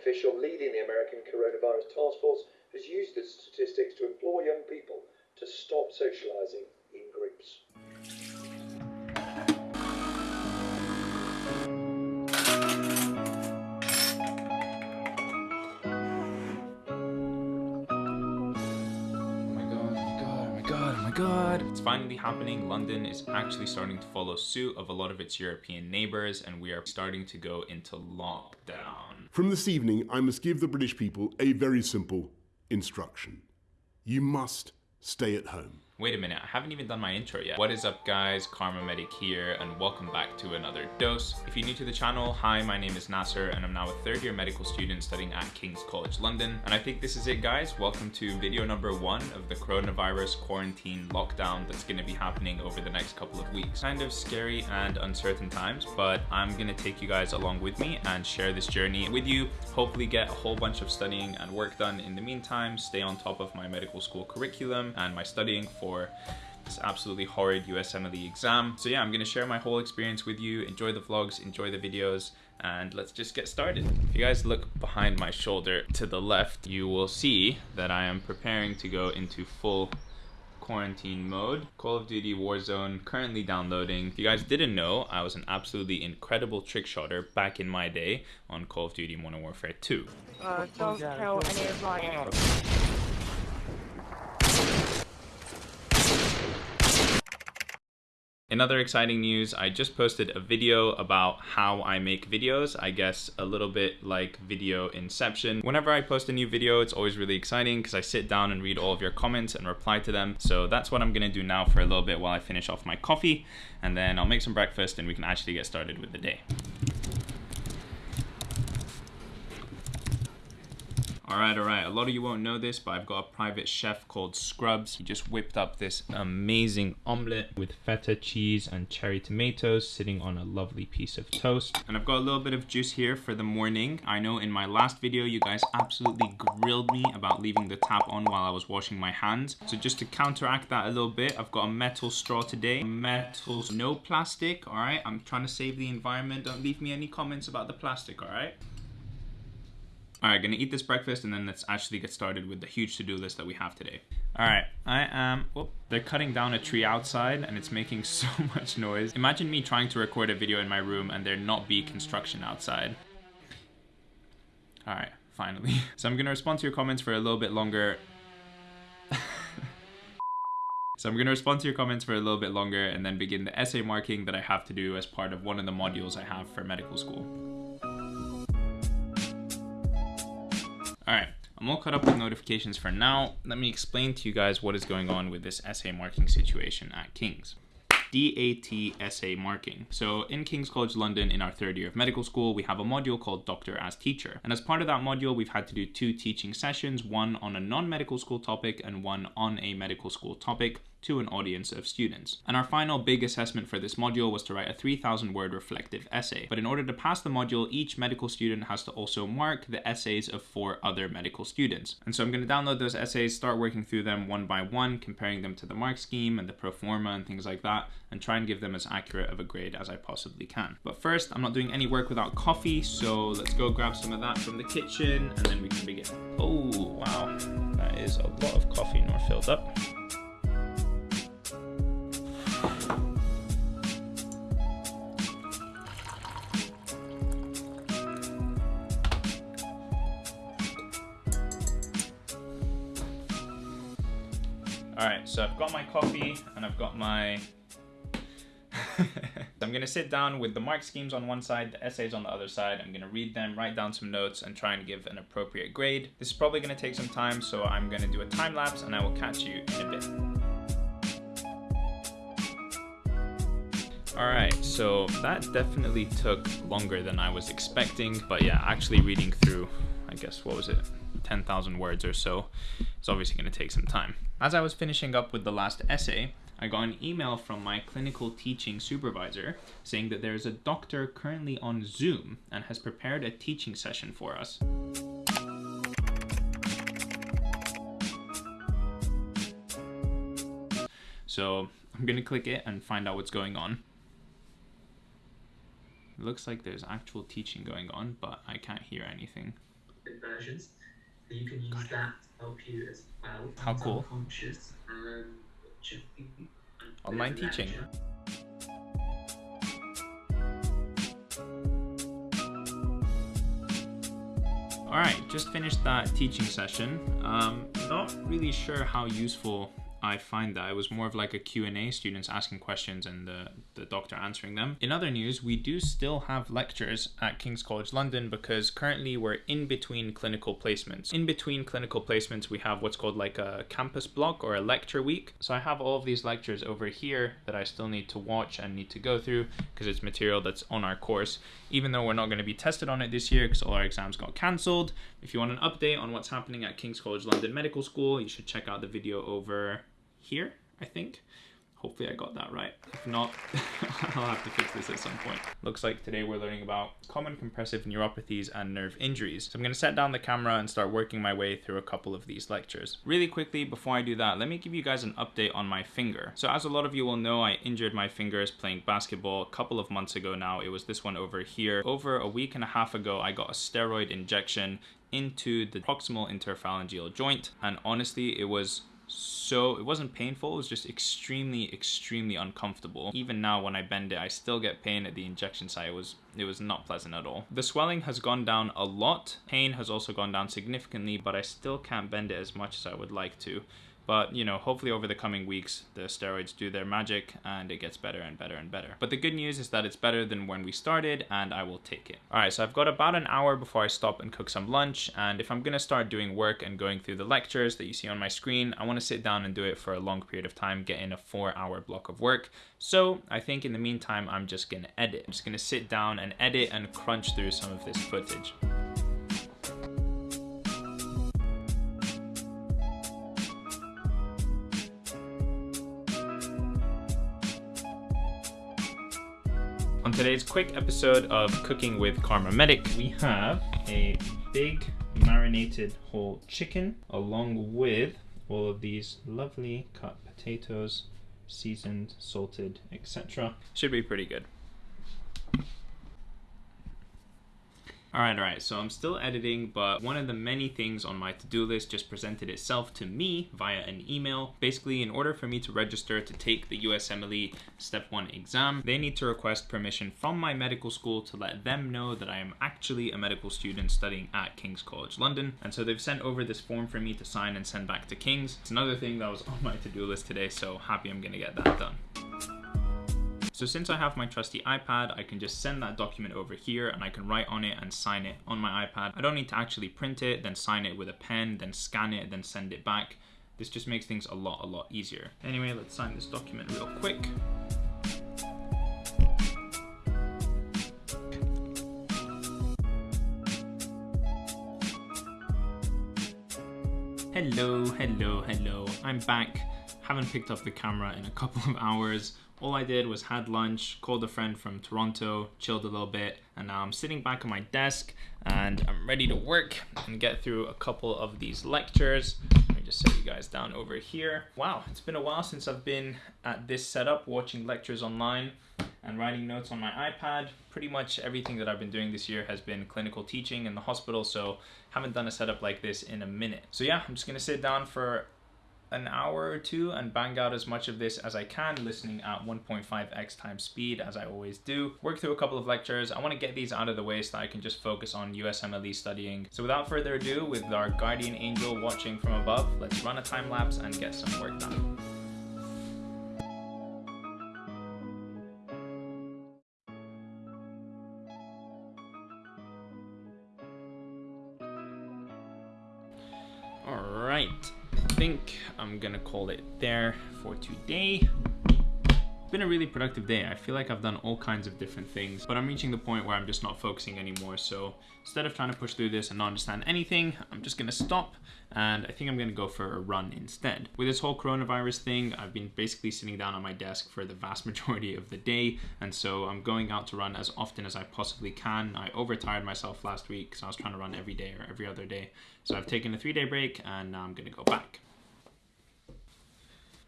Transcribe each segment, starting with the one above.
official leading the American coronavirus task force has used the statistics to implore young people to stop socializing in groups. It's finally happening. London is actually starting to follow suit of a lot of its European neighbours and we are starting to go into lockdown. From this evening, I must give the British people a very simple instruction. You must stay at home. Wait a minute, I haven't even done my intro yet. What is up guys, KharmaMedic here and welcome back to another dose. If you're new to the channel, hi, my name is Nasser and I'm now a third year medical student studying at King's College London. And I think this is it guys, welcome to video number one of the coronavirus quarantine lockdown that's gonna be happening over the next couple of weeks. Kind of scary and uncertain times, but I'm gonna take you guys along with me and share this journey with you. Hopefully get a whole bunch of studying and work done in the meantime, stay on top of my medical school curriculum and my studying for for this absolutely horrid USMLE exam. So yeah, I'm gonna share my whole experience with you, enjoy the vlogs, enjoy the videos, and let's just get started. If you guys look behind my shoulder to the left, you will see that I am preparing to go into full quarantine mode. Call of Duty Warzone currently downloading. If you guys didn't know, I was an absolutely incredible trick shotter back in my day on Call of Duty Modern Warfare 2. Uh, don't kill any of my In other exciting news, I just posted a video about how I make videos, I guess a little bit like video inception. Whenever I post a new video, it's always really exciting because I sit down and read all of your comments and reply to them. So that's what I'm gonna do now for a little bit while I finish off my coffee and then I'll make some breakfast and we can actually get started with the day. Alright, alright, a lot of you won't know this, but I've got a private chef called Scrubs. He just whipped up this amazing omelette with feta cheese and cherry tomatoes sitting on a lovely piece of toast. And I've got a little bit of juice here for the morning. I know in my last video, you guys absolutely grilled me about leaving the tap on while I was washing my hands. So just to counteract that a little bit, I've got a metal straw today. Metal, no plastic, alright? I'm trying to save the environment. Don't leave me any comments about the plastic, alright? All right, gonna eat this breakfast and then let's actually get started with the huge to-do list that we have today. All right, I am, whoop, they're cutting down a tree outside and it's making so much noise. Imagine me trying to record a video in my room and there not be construction outside. All right, finally. So I'm gonna respond to your comments for a little bit longer. So I'm to respond to your comments for a little bit longer and then begin the essay marking that I have to do as part of one of the modules I have for medical school. All right, I'm all caught up with notifications for now. Let me explain to you guys what is going on with this essay marking situation at King's. DAT essay marking. So in King's College London in our third year of medical school, we have a module called Doctor as Teacher. And as part of that module, we've had to do two teaching sessions, one on a non-medical school topic and one on a medical school topic to an audience of students. And our final big assessment for this module was to write a 3000 word reflective essay. But in order to pass the module, each medical student has to also mark the essays of four other medical students. And so I'm going to download those essays, start working through them one by one, comparing them to the mark scheme and the pro forma and things like that, and try and give them as accurate of a grade as I possibly can. But first, I'm not doing any work without coffee, so let's go grab some of that from the kitchen and then we can begin. Oh, wow. That is a lot of coffee nor filled up. Got my coffee and I've got my... I'm gonna sit down with the mark schemes on one side, the essays on the other side. I'm gonna read them, write down some notes, and try and give an appropriate grade. This is probably gonna take some time, so I'm gonna do a time lapse and I will catch you in a bit. Alright, so that definitely took longer than I was expecting, but yeah, actually reading through, I guess, what was it, 10,000 words or so, it's obviously going to take some time. As I was finishing up with the last essay, I got an email from my clinical teaching supervisor saying that there is a doctor currently on Zoom and has prepared a teaching session for us. So I'm gonna click it and find out what's going on. It looks like there's actual teaching going on, but I can't hear anything. So you can use that to help you as well. How cool. Conscious and watching Online teaching. All right, just finished that teaching session. Um, not really sure how useful I find that. It was more of like a Q&A, students asking questions and the, the doctor answering them. In other news, we do still have lectures at King's College London because currently we're in between clinical placements. In between clinical placements, we have what's called like a campus block or a lecture week. So I have all of these lectures over here that I still need to watch and need to go through because it's material that's on our course. Even though we're not going to be tested on it this year because all our exams got cancelled. If you want an update on what's happening at King's College London Medical School, you should check out the video over here, I think. Hopefully I got that right. If not, I'll have to fix this at some point. Looks like today we're learning about common compressive neuropathies and nerve injuries. So I'm gonna set down the camera and start working my way through a couple of these lectures. Really quickly, before I do that, let me give you guys an update on my finger. So as a lot of you will know, I injured my fingers playing basketball a couple of months ago now. It was this one over here. Over a week and a half ago, I got a steroid injection into the proximal interphalangeal joint. And honestly, it was so it wasn't painful it was just extremely extremely uncomfortable. Even now when i bend it i still get pain at the injection site. It was it was not pleasant at all. The swelling has gone down a lot. Pain has also gone down significantly but i still can't bend it as much as i would like to but, you know, hopefully over the coming weeks, the steroids do their magic and it gets better and better and better. But the good news is that it's better than when we started and I will take it. All right, so I've got about an hour before I stop and cook some lunch. And if I'm gonna start doing work and going through the lectures that you see on my screen, I wanna sit down and do it for a long period of time, get in a four hour block of work. So I think in the meantime, I'm just gonna edit. I'm just gonna sit down and edit and crunch through some of this footage. Today's quick episode of Cooking with KharmaMedic, we have a big marinated whole chicken along with all of these lovely cut potatoes, seasoned, salted, etc. Should be pretty good. Alright, alright, so I'm still editing, but one of the many things on my to-do list just presented itself to me via an email. Basically, in order for me to register to take the USMLE Step 1 exam, they need to request permission from my medical school to let them know that I am actually a medical student studying at King's College London. And so they've sent over this form for me to sign and send back to King's. It's another thing that was on my to-do list today, so happy I'm gonna get that done. So since I have my trusty iPad, I can just send that document over here and I can write on it and sign it on my iPad. I don't need to actually print it, then sign it with a pen, then scan it, then send it back. This just makes things a lot, a lot easier. Anyway, let's sign this document real quick. Hello, hello, hello. I'm back. Haven't picked up the camera in a couple of hours all I did was had lunch, called a friend from Toronto, chilled a little bit, and now I'm sitting back on my desk and I'm ready to work and get through a couple of these lectures. Let me just set you guys down over here. Wow, it's been a while since I've been at this setup watching lectures online and writing notes on my iPad. Pretty much everything that I've been doing this year has been clinical teaching in the hospital, so haven't done a setup like this in a minute. So yeah, I'm just gonna sit down for an hour or two and bang out as much of this as I can, listening at 1.5x times speed as I always do. Work through a couple of lectures. I want to get these out of the way so that I can just focus on USMLE studying. So without further ado, with our guardian angel watching from above, let's run a time lapse and get some work done. All right think I'm gonna call it there for today. It's been a really productive day. I feel like I've done all kinds of different things, but I'm reaching the point where I'm just not focusing anymore. So instead of trying to push through this and not understand anything, I'm just gonna stop and I think I'm gonna go for a run instead. With this whole coronavirus thing, I've been basically sitting down on my desk for the vast majority of the day, and so I'm going out to run as often as I possibly can. I overtired myself last week because I was trying to run every day or every other day. So I've taken a three day break and now I'm gonna go back.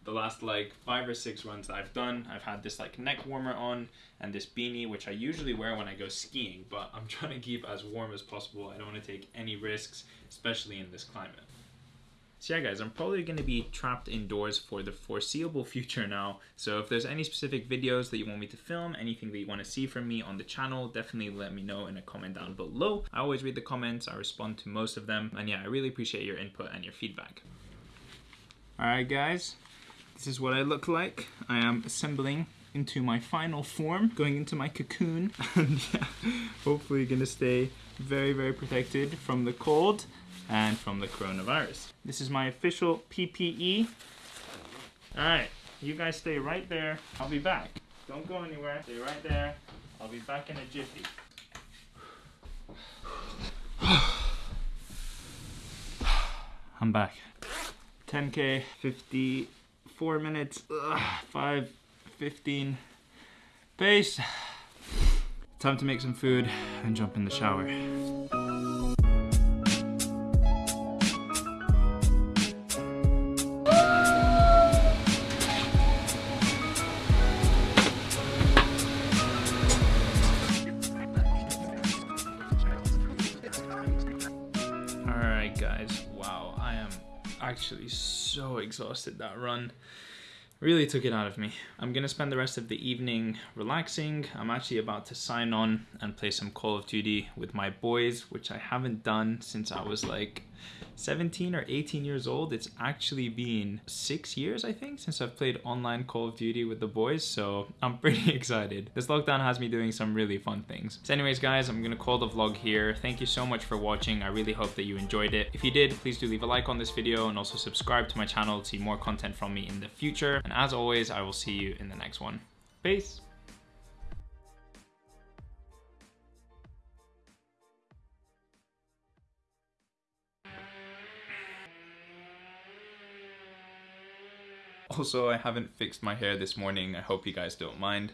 The last like five or six runs that I've done, I've had this like neck warmer on and this beanie, which I usually wear when I go skiing, but I'm trying to keep as warm as possible. I don't want to take any risks, especially in this climate. So yeah guys, I'm probably going to be trapped indoors for the foreseeable future now. So if there's any specific videos that you want me to film, anything that you want to see from me on the channel, definitely let me know in a comment down below. I always read the comments, I respond to most of them. And yeah, I really appreciate your input and your feedback. Alright guys, this is what I look like. I am assembling into my final form, going into my cocoon, and yeah, hopefully gonna stay very, very protected from the cold and from the coronavirus. This is my official PPE. All right, you guys stay right there. I'll be back. Don't go anywhere. Stay right there. I'll be back in a jiffy. I'm back. 10k, 54 minutes, ugh, 5, 15 pace. Time to make some food and jump in the shower. Alright guys, wow, I am actually so exhausted that run. Really took it out of me. I'm gonna spend the rest of the evening relaxing. I'm actually about to sign on and play some Call of Duty with my boys, which I haven't done since I was like 17 or 18 years old. It's actually been six years, I think, since I've played online Call of Duty with the boys, so I'm pretty excited. This lockdown has me doing some really fun things. So anyways, guys, I'm gonna call the vlog here. Thank you so much for watching. I really hope that you enjoyed it. If you did, please do leave a like on this video and also subscribe to my channel to see more content from me in the future. And as always, I will see you in the next one. Peace! Also, I haven't fixed my hair this morning. I hope you guys don't mind.